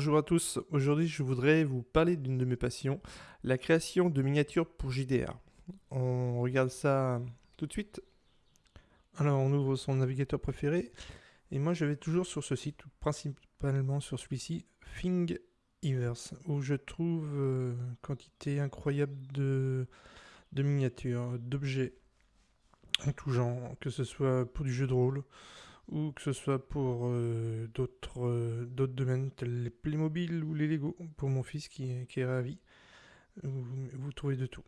bonjour à tous. Aujourd'hui, je voudrais vous parler d'une de mes passions, la création de miniatures pour JDR. On regarde ça tout de suite. Alors, on ouvre son navigateur préféré. Et moi, je vais toujours sur ce site, principalement sur celui-ci, Thingiverse, où je trouve euh, quantité incroyable de, de miniatures, d'objets en tout genre, que ce soit pour du jeu de rôle, ou que ce soit pour euh, d'autres euh, d'autres domaines tels les Playmobil ou les Lego, pour mon fils qui, est ravi. Vous, trouvez de tout.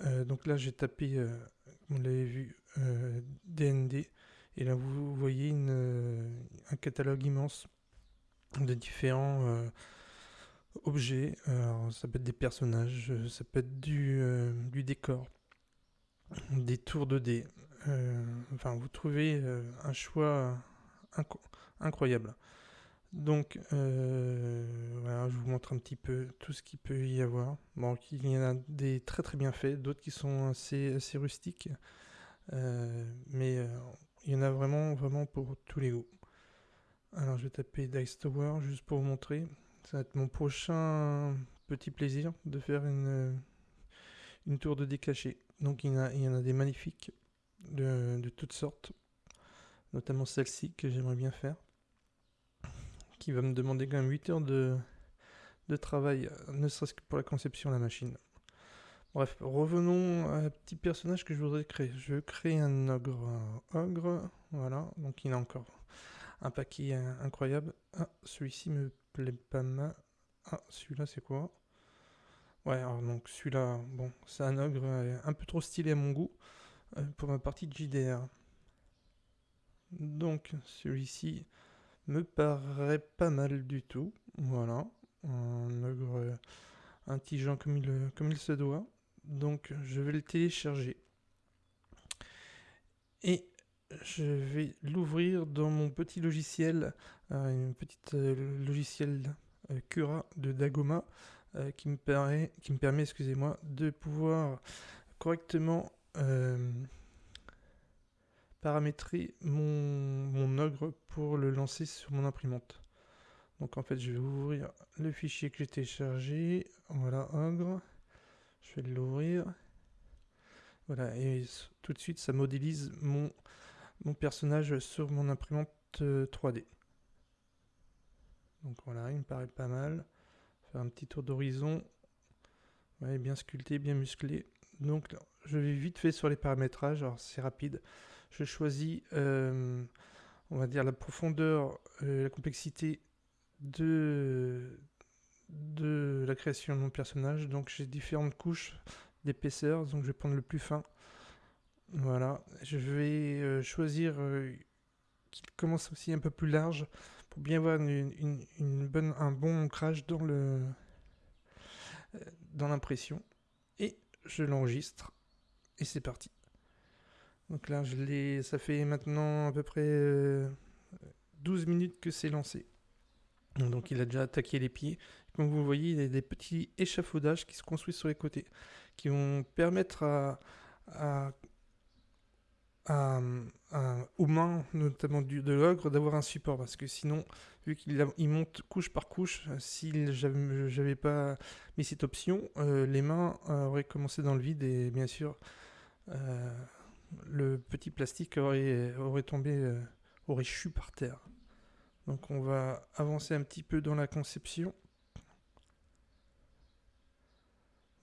Euh, donc là j'ai tapé, vous l'avez vu, DND, et là vous voyez un catalogue immense de différents objets. Alors, ça peut être des personnages, ça peut être du, du décor, des tours de dés, enfin, vous trouvez euh, un choix incroyable. Donc, euh, voilà, je vous montre un petit peu tout ce qu'il peut y avoir. Bon, il y en a des très très bien faits, d'autres qui sont assez, assez rustiques. mais il y en a vraiment, vraiment pour tous les goûts. Alors, je vais taper Dice Tower juste pour vous montrer. Ça va être mon prochain petit plaisir de faire une, une tour de décaché. Donc, il y, en a, il y en a des magnifiques de, toutes sortes, notamment celle-ci que j'aimerais bien faire, qui va me demander quand même 8 heures de, travail, ne serait-ce que pour la conception de la machine. Bref, revenons à un petit personnage que je voudrais créer. Je veux créer un ogre. ogre, voilà, donc il a encore un paquet incroyable. Ah, celui-ci me plaît pas mal. Ah, celui-là c'est quoi? Ouais, alors donc celui-là, bon, c'est un ogre un peu trop stylé à mon goût. Euh, pour ma partie de JDR. Donc celui-ci me paraît pas mal du tout. Voilà, un ogre intelligent comme il, comme il se doit. Donc je vais le télécharger. Et je vais l'ouvrir dans mon petit logiciel, euh, une petite euh, logiciel Cura de Dagoma qui me permet, qui me permet excusez-moi, de pouvoir correctement euh, paramétrer mon, ogre pour le lancer sur mon imprimante. Donc en fait, je vais ouvrir le fichier que j'ai téléchargé. Voilà, ogre. Je vais l'ouvrir. Voilà, et tout de suite, ça modélise mon, mon personnage sur mon imprimante 3D. Euh, Donc voilà, il me paraît pas mal. Faire un petit tour d'horizon. Bien sculpté, bien musclé. Donc je vais vite fait sur les paramétrages, alors c'est rapide. Je choisis, euh, on va dire, la profondeur, euh, la complexité de, la création de mon personnage. Donc j'ai différentes couches d'épaisseur, donc je vais prendre le plus fin. Voilà, je vais euh, choisir qui commence aussi un peu plus large pour bien avoir une, bonne, un bon ancrage dans dans l'impression. Je l'enregistre et c'est parti. Donc là, je l'ai, ça fait maintenant à peu près 12 euh, minutes que c'est lancé. Donc il a déjà attaqué les pieds. Comme vous voyez, il y a des petits échafaudages qui se construisent sur les côtés, qui vont permettre à, aux mains, notamment de l'ogre, d'avoir un support. Parce que sinon, vu qu'il il monte couche par couche, si j'avais pas mis cette option, euh, les mains auraient commencé dans le vide et bien sûr, euh, le petit plastique aurait, tombé, euh, aurait chu par terre. Donc on va avancer un petit peu dans la conception.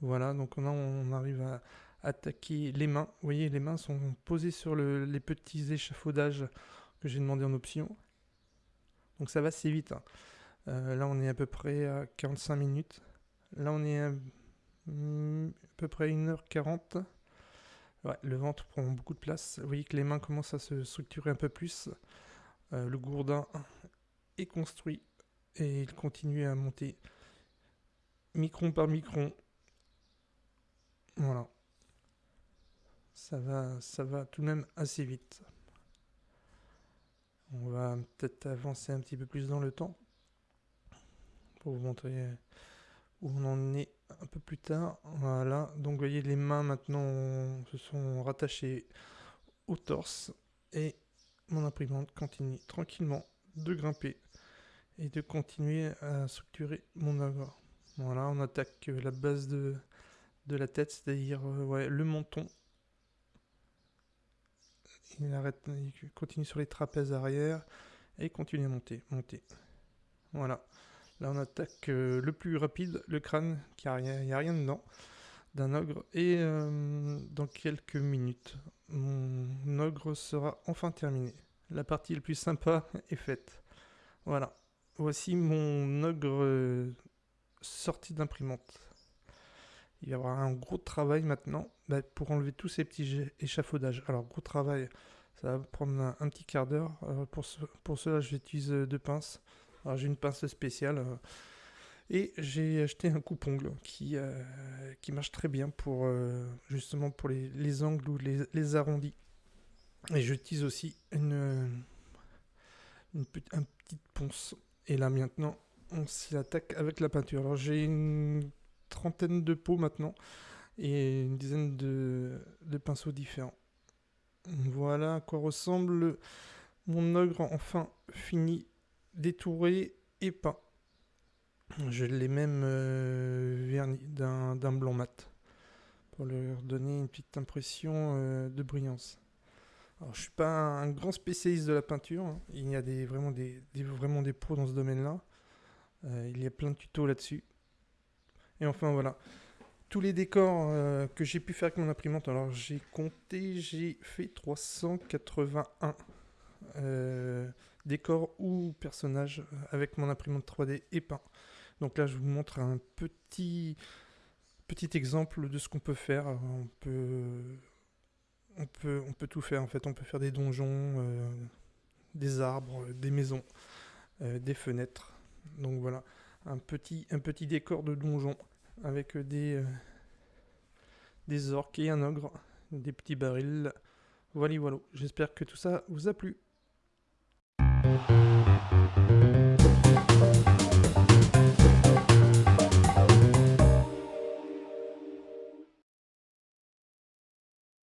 Voilà, donc on, on arrive à attaquer les mains. Vous voyez, les mains sont posées sur les petits échafaudages que j'ai demandé en option. Donc ça va assez vite. Hein. Euh, là, on est à peu près à 45 minutes. Là, on est à, mm, à peu près 1h40 le ventre prend beaucoup de place. Vous voyez que les mains commencent à se structurer un peu plus. Euh, le gourdin est construit et il continue à monter micron par micron. Voilà. Ça va, ça va tout de même assez vite. On va peut-être avancer un petit peu plus dans le temps pour vous montrer où on en est un peu plus tard. Voilà, donc vous voyez les mains maintenant se sont rattachées au torse et mon imprimante continue tranquillement de grimper et de continuer à structurer mon ogre. Voilà, on attaque la base de, de la tête, c'est-à-dire ouais, le menton. Il, continue sur les trapèzes arrière et continue à monter, monter. Voilà. Là, on attaque le plus rapide, le crâne, car il n'y a, rien dedans, d'un ogre. Et dans quelques minutes, mon ogre sera enfin terminé. La partie la plus sympa est faite. Voilà. Voici mon ogre sorti d'imprimante. Il va y avoir un gros travail maintenant bah, pour enlever tous ces petits échafaudages. Alors, gros travail, ça va prendre un, petit quart d'heure. Pour, pour cela, j'utilise deux pinces. Alors, j'ai une pince spéciale. Euh, et j'ai acheté un coupe-ongle qui, euh, qui marche très bien pour euh, justement pour les, angles ou les, arrondis. Et j'utilise aussi une, une, petite ponce. Et là maintenant, on s'y attaque avec la peinture. Alors j'ai une trentaine de pots maintenant et une dizaine de, pinceaux différents. Voilà à quoi ressemble mon ogre enfin fini, détouré et peint. Je l'ai même euh, verni d'un blanc mat pour leur donner une petite impression euh, de brillance. Alors, je suis pas un, grand spécialiste de la peinture. Hein. Il y a des, vraiment, des, vraiment des dans ce domaine-là. Euh, il y a plein de tutos là-dessus. Et enfin, voilà. Tous les décors que j'ai pu faire avec mon imprimante. Alors, j'ai compté, j'ai fait 381 décors ou personnages avec mon imprimante 3D et peint. Donc là, je vous montre un petit, petit exemple de ce qu'on peut faire. On peut, on, peut, on peut tout faire en fait. On peut faire des donjons, euh, des arbres, des maisons, euh, des fenêtres. Donc voilà, un petit, un petit décor de donjon avec des, euh, des orques et un ogre, des petits barils. Voilà, voilà. J'espère que tout ça vous a plu.